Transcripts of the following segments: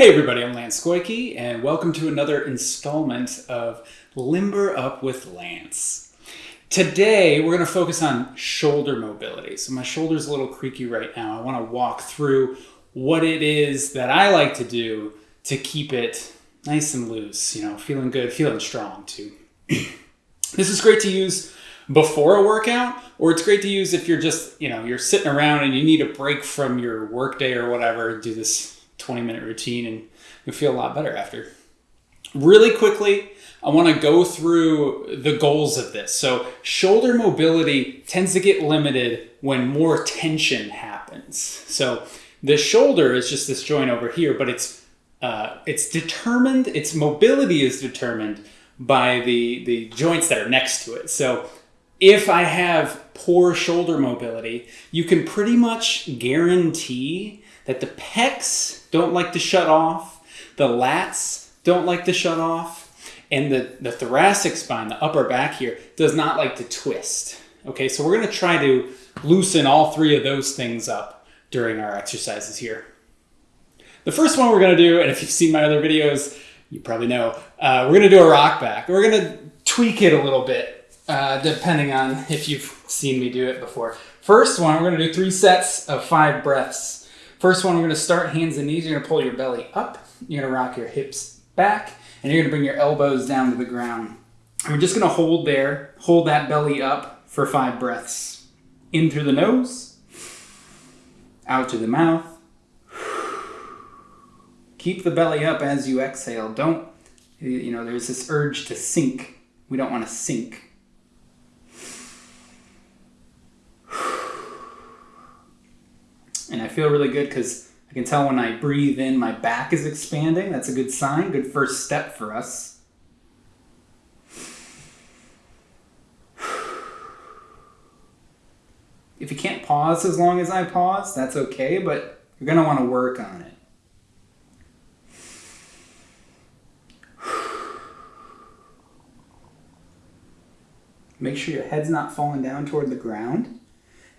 Hey everybody, I'm Lance Goyke, and welcome to another installment of Limber Up with Lance. Today we're going to focus on shoulder mobility. So my shoulder's a little creaky right now. I want to walk through what it is that I like to do to keep it nice and loose, you know, feeling good, feeling strong too. this is great to use before a workout, or it's great to use if you're just, you know, you're sitting around and you need a break from your workday or whatever, do this 20 minute routine and you'll feel a lot better after. Really quickly, I want to go through the goals of this. So, shoulder mobility tends to get limited when more tension happens. So, the shoulder is just this joint over here, but it's uh, it's determined. Its mobility is determined by the the joints that are next to it. So, if I have poor shoulder mobility, you can pretty much guarantee that the pecs don't like to shut off, the lats don't like to shut off, and the, the thoracic spine, the upper back here, does not like to twist. Okay, so we're gonna try to loosen all three of those things up during our exercises here. The first one we're gonna do, and if you've seen my other videos, you probably know, uh, we're gonna do a rock back. We're gonna tweak it a little bit, uh, depending on if you've seen me do it before. First one, we're gonna do three sets of five breaths. First one, we're gonna start hands and knees. You're gonna pull your belly up. You're gonna rock your hips back, and you're gonna bring your elbows down to the ground. And we're just gonna hold there, hold that belly up for five breaths. In through the nose, out through the mouth. Keep the belly up as you exhale. Don't, you know, there's this urge to sink. We don't wanna sink. And I feel really good because I can tell when I breathe in, my back is expanding. That's a good sign, good first step for us. If you can't pause as long as I pause, that's okay, but you're going to want to work on it. Make sure your head's not falling down toward the ground.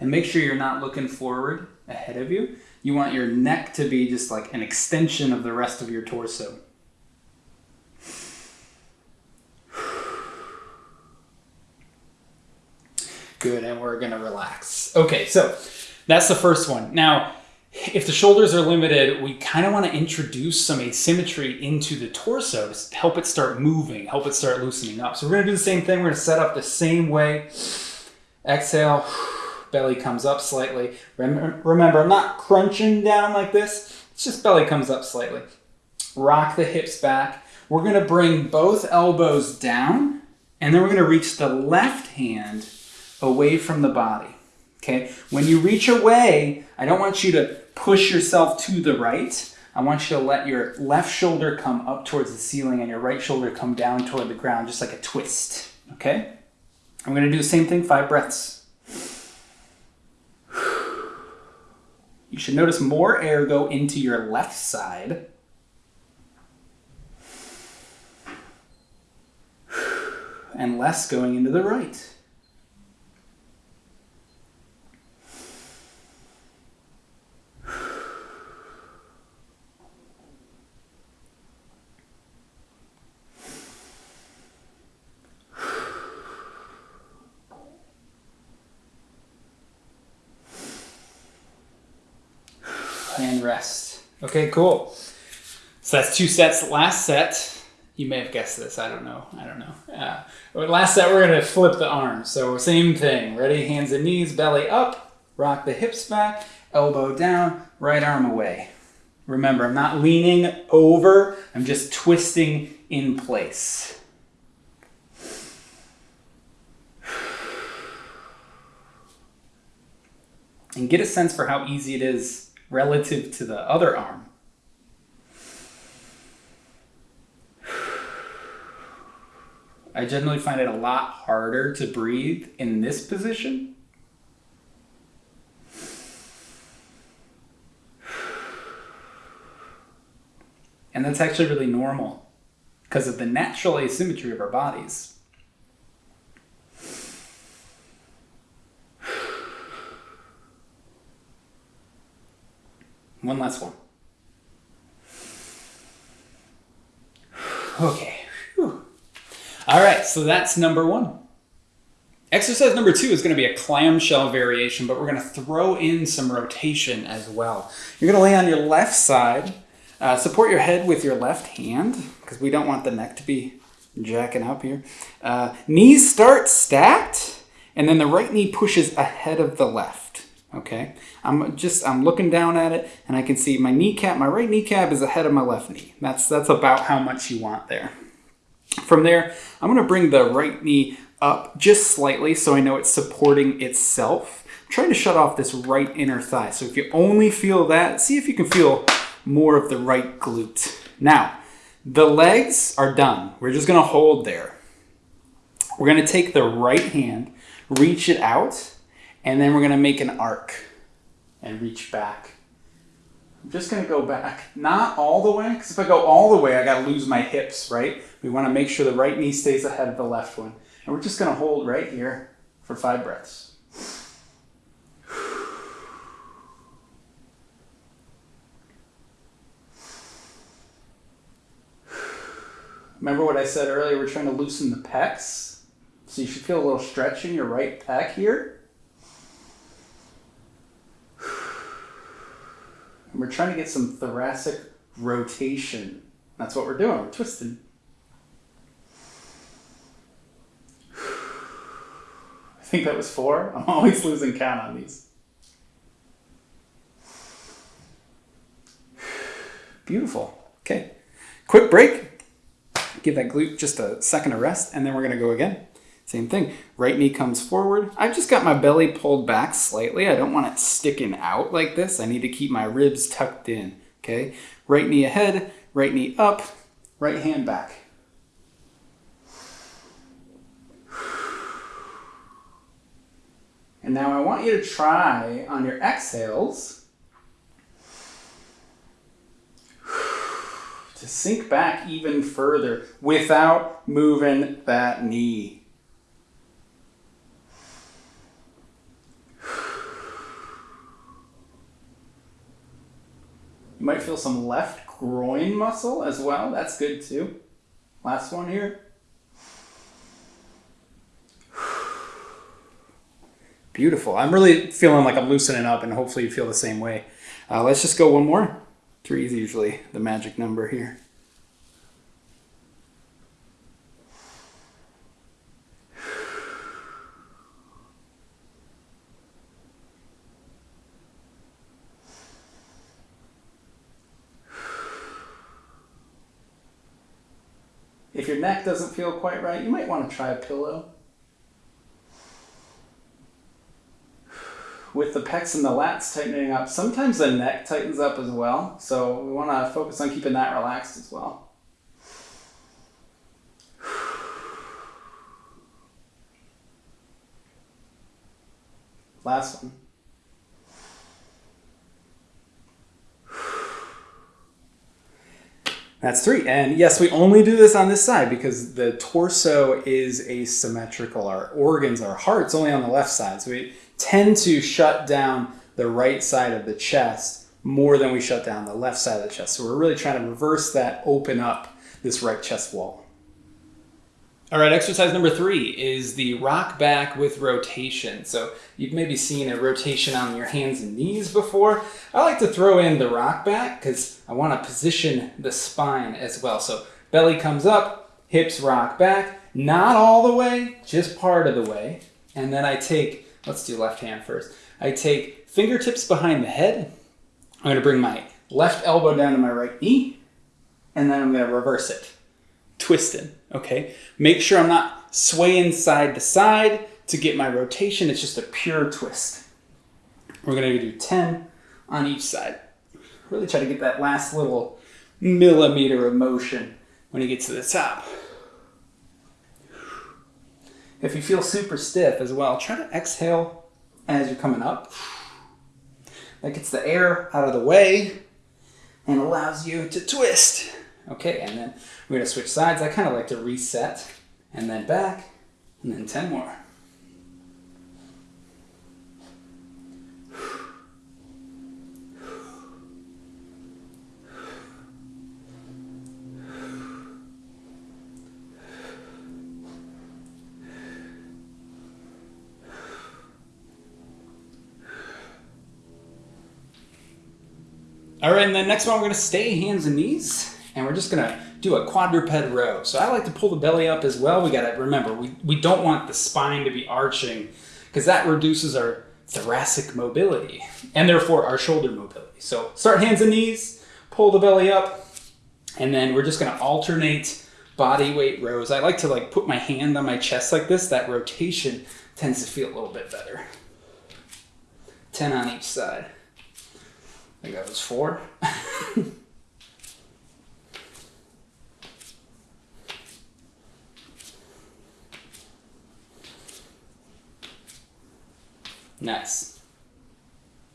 And make sure you're not looking forward ahead of you. You want your neck to be just like an extension of the rest of your torso. Good, and we're gonna relax. Okay, so that's the first one. Now, if the shoulders are limited, we kind of want to introduce some asymmetry into the torso to help it start moving, help it start loosening up. So we're going to do the same thing. We're going to set up the same way. Exhale belly comes up slightly. Remember, I'm not crunching down like this. It's just belly comes up slightly. Rock the hips back. We're going to bring both elbows down, and then we're going to reach the left hand away from the body. Okay? When you reach away, I don't want you to push yourself to the right. I want you to let your left shoulder come up towards the ceiling and your right shoulder come down toward the ground, just like a twist. Okay? I'm to do the same thing, five breaths. You should notice more air go into your left side. And less going into the right. and rest. Okay, cool. So that's two sets. Last set, you may have guessed this. I don't know. I don't know. Uh, last set, we're going to flip the arms. So same thing. Ready? Hands and knees, belly up. Rock the hips back, elbow down, right arm away. Remember, I'm not leaning over. I'm just twisting in place. And get a sense for how easy it is relative to the other arm. I generally find it a lot harder to breathe in this position. And that's actually really normal because of the natural asymmetry of our bodies. One last one. Okay. Whew. All right, so that's number one. Exercise number two is going to be a clamshell variation, but we're going to throw in some rotation as well. You're going to lay on your left side, uh, support your head with your left hand, because we don't want the neck to be jacking up here. Uh, knees start stacked, and then the right knee pushes ahead of the left. Okay, I'm just I'm looking down at it, and I can see my kneecap, my right kneecap is ahead of my left knee. That's that's about how much you want there. From there, I'm to bring the right knee up just slightly so I know it's supporting itself. I'm trying to shut off this right inner thigh. So if you only feel that, see if you can feel more of the right glute. Now, the legs are done. We're just gonna hold there. We're gonna take the right hand, reach it out, and then we're gonna make an arc and reach back. I'm just gonna go back, not all the way, because if I go all the way, I gotta lose my hips, right? We wanna make sure the right knee stays ahead of the left one. And we're just gonna hold right here for five breaths. Remember what I said earlier? We're trying to loosen the pecs. So you should feel a little stretch in your right pec here. We're trying to get some thoracic rotation. That's what we're doing. We're twisting. I think that was four. I'm always losing count on these. Beautiful. Okay. Quick break. Give that glute just a second of rest, and then we're to go again. Same thing. Right knee comes forward. I've just got my belly pulled back slightly. I don't want it sticking out like this. I need to keep my ribs tucked in. Okay. Right knee ahead, right knee up, right hand back. And now I want you to try on your exhales to sink back even further without moving that knee. You might feel some left groin muscle as well. That's good too. Last one here. Beautiful. I'm really feeling like I'm loosening up, and hopefully you feel the same way. Uh, let's just go one more. Three is usually the magic number here. If your neck doesn't feel quite right, you might want to try a pillow. with the pecs and the lats tightening up, sometimes the neck tightens up as well. So we want to focus on keeping that relaxed as well. Last one. That's three. And yes, we only do this on this side because the torso is asymmetrical. Our organs, our heart's only on the left side. So we tend to shut down the right side of the chest more than we shut down the left side of the chest. So we're really trying to reverse that, open up this right chest wall. All right, exercise number three is the rock back with rotation. So you've maybe seen a rotation on your hands and knees before. I like to throw in the rock back because I want to position the spine as well. So belly comes up, hips rock back, not all the way, just part of the way. And then I take, let's do left hand first. I take fingertips behind the head. I'm going to bring my left elbow down to my right knee, and then I'm going to reverse it twisting, okay? Make sure I'm not swaying side to side to get my rotation. It's just a pure twist. We're gonna do 10 on each side. Really try to get that last little millimeter of motion when you get to the top. If you feel super stiff as well, try to exhale as you're coming up. That gets the air out of the way and allows you to twist. Okay, and then we're gonna switch sides. I kind of like to reset and then back and then 10 more. All right, and the next one, we're gonna stay hands and knees and we're just gonna do a quadruped row. So I like to pull the belly up as well. We gotta remember, we, we don't want the spine to be arching because that reduces our thoracic mobility and therefore our shoulder mobility. So start hands and knees, pull the belly up, and then we're just gonna alternate body weight rows. I like to like put my hand on my chest like this. That rotation tends to feel a little bit better. 10 on each side. I think that was four. nice.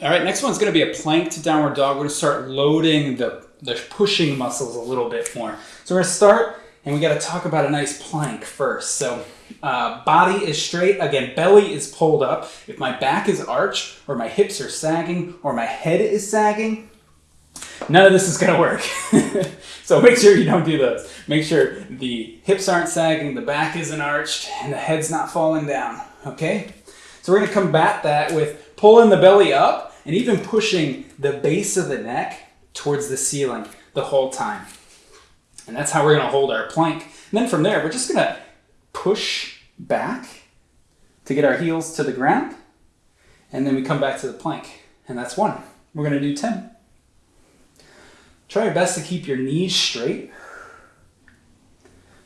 All right, next one's gonna be a plank to downward dog. We're gonna start loading the, the pushing muscles a little bit more. So we're gonna start and we gotta talk about a nice plank first. So uh, body is straight. Again, belly is pulled up. If my back is arched or my hips are sagging or my head is sagging, none of this is gonna work. so make sure you don't do those. Make sure the hips aren't sagging, the back isn't arched, and the head's not falling down, okay? So we're gonna combat that with pulling the belly up and even pushing the base of the neck towards the ceiling the whole time. And that's how we're gonna hold our plank. And then from there, we're just gonna push back to get our heels to the ground. And then we come back to the plank. And that's one. We're gonna do 10. Try your best to keep your knees straight.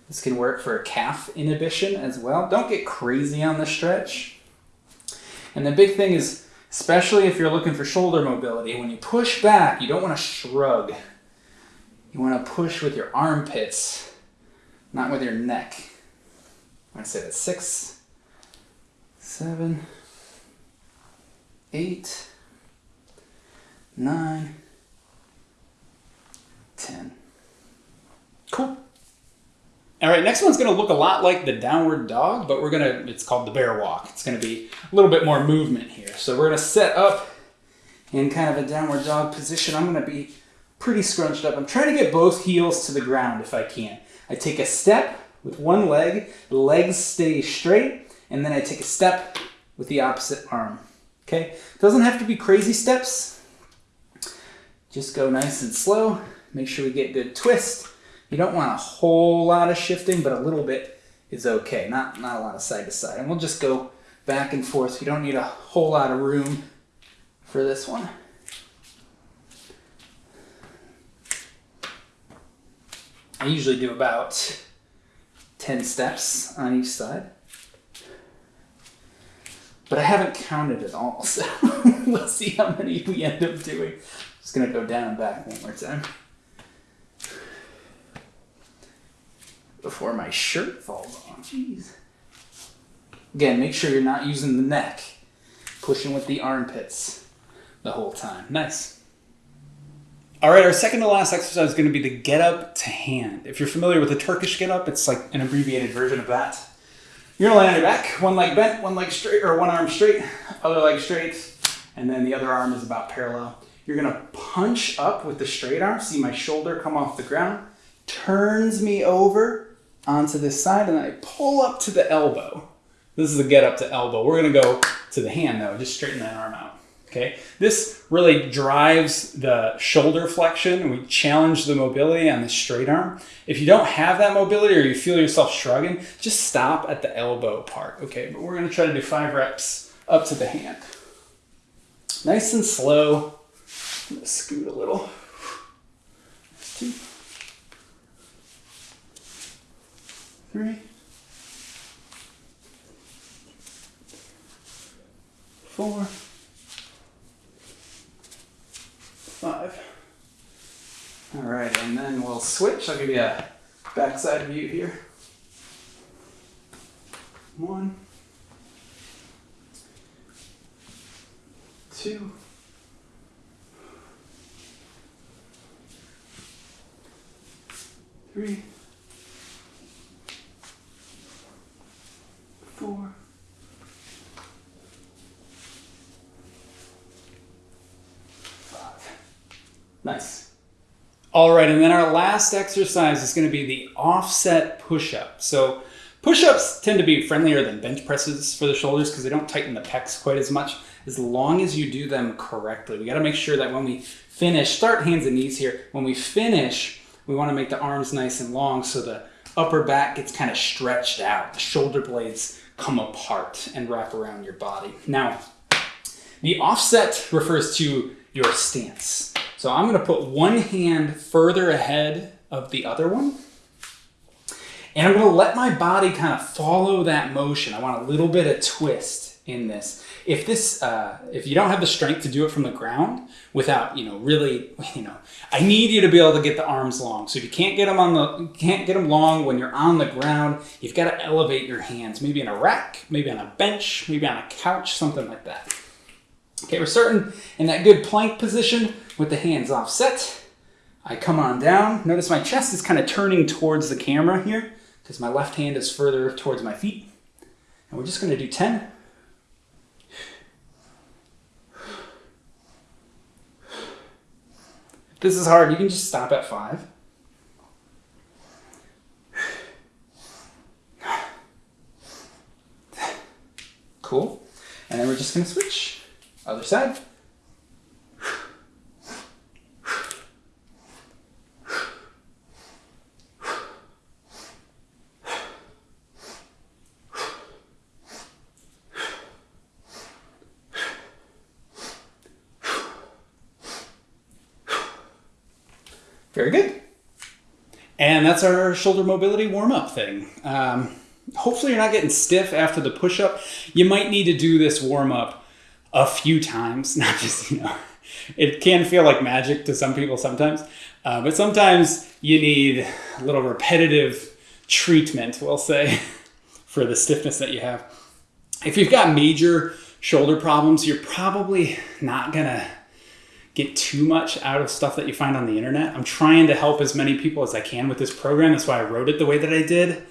This can work for a calf inhibition as well. Don't get crazy on the stretch. And the big thing is, especially if you're looking for shoulder mobility, when you push back, you don't want to shrug. You want to push with your armpits, not with your neck. To say that six, seven, eight, nine, ten. Cool. All right, next one's gonna look a lot like the downward dog, but we're gonna, it's called the bear walk. It's gonna be a little bit more movement here. So we're gonna set up in kind of a downward dog position. I'm gonna be pretty scrunched up. I'm trying to get both heels to the ground if I can. I take a step with one leg, the legs stay straight, and then I take a step with the opposite arm. Okay? Doesn't have to be crazy steps. Just go nice and slow. Make sure we get good twist. You don't want a whole lot of shifting, but a little bit is okay. Not, not a lot of side to side. And we'll just go back and forth. You don't need a whole lot of room for this one. I usually do about 10 steps on each side. But I haven't counted it all, so let's see how many we end up doing. I'm Just gonna go down and back one more time. Before my shirt falls off. Jeez. Again, make sure you're not using the neck. Pushing with the armpits the whole time. Nice. All right, our second to last exercise is going to be the get up to hand. If you're familiar with the Turkish get up, it's like an abbreviated version of that. You're gonna lay on your back, one leg bent, one leg straight, or one arm straight, other leg straight, and then the other arm is about parallel. You're gonna punch up with the straight arm. See my shoulder come off the ground, turns me over onto this side, and I pull up to the elbow. This is the get up to elbow. We're gonna go to the hand though, just straighten that arm out. Okay, this really drives the shoulder flexion and we challenge the mobility on the straight arm. If you don't have that mobility or you feel yourself shrugging, just stop at the elbow part. Okay, but we're gonna try to do five reps up to the hand. Nice and slow. scoot a little. Two, three, four. five. All right, and then we'll switch. I'll give you a backside view here. One, two, three, four, Nice. All right, and then our last exercise is going to be the offset push-up. So Push-ups tend to be friendlier than bench presses for the shoulders because they don't tighten the pecs quite as much as long as you do them correctly. We got to make sure that when we finish, start hands and knees here. When we finish, we want to make the arms nice and long so the upper back gets kind of stretched out. The shoulder blades come apart and wrap around your body. Now, the offset refers to your stance. So I'm going to put one hand further ahead of the other one. And I'm going to let my body kind of follow that motion. I want a little bit of twist in this. If this, uh, if you don't have the strength to do it from the ground without, you know, really, you know, I need you to be able to get the arms long. So if you can't get them on the, can't get them long when you're on the ground, you've got to elevate your hands, maybe in a rack, maybe on a bench, maybe on a couch, something like that. Okay, we're starting in that good plank position with the hands offset. I come on down. Notice my chest is kind of turning towards the camera here because my left hand is further towards my feet. And we're just going to do 10. If this is hard, you can just stop at 5. Cool. And then we're just going to switch. Other side. Very good. And that's our shoulder mobility warm up thing. Um, hopefully, you're not getting stiff after the push up. You might need to do this warm up a few times, not just, you know, it can feel like magic to some people sometimes, uh, but sometimes you need a little repetitive treatment, we'll say, for the stiffness that you have. If you've got major shoulder problems, you're probably not gonna get too much out of stuff that you find on the internet. I'm trying to help as many people as I can with this program. That's why I wrote it the way that I did.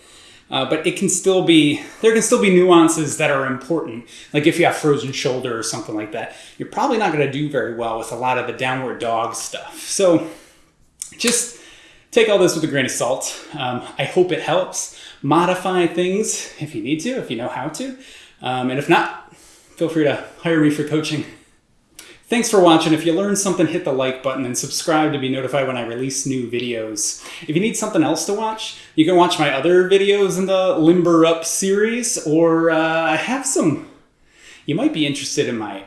Uh, but it can still be there can still be nuances that are important. Like if you have frozen shoulder or something like that you're probably not going to do very well with a lot of the downward dog stuff. So just take all this with a grain of salt. Um, i hope it helps. Modify things if you need to if you know how to. Um, and if not feel free to hire me for coaching Thanks for watching. If you learned something, hit the like button and subscribe to be notified when I release new videos. If you need something else to watch, you can watch my other videos in the Limber Up series, or uh, I have some, you might be interested in my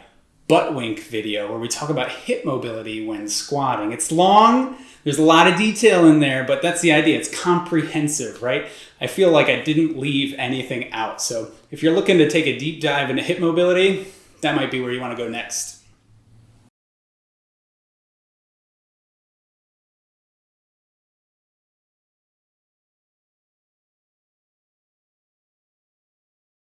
butt wink video where we talk about hip mobility when squatting. It's long, there's a lot of detail in there, but that's the idea. It's comprehensive, right? I feel like I didn't leave anything out. So if you're looking to take a deep dive into hip mobility, that might be where you want to go next.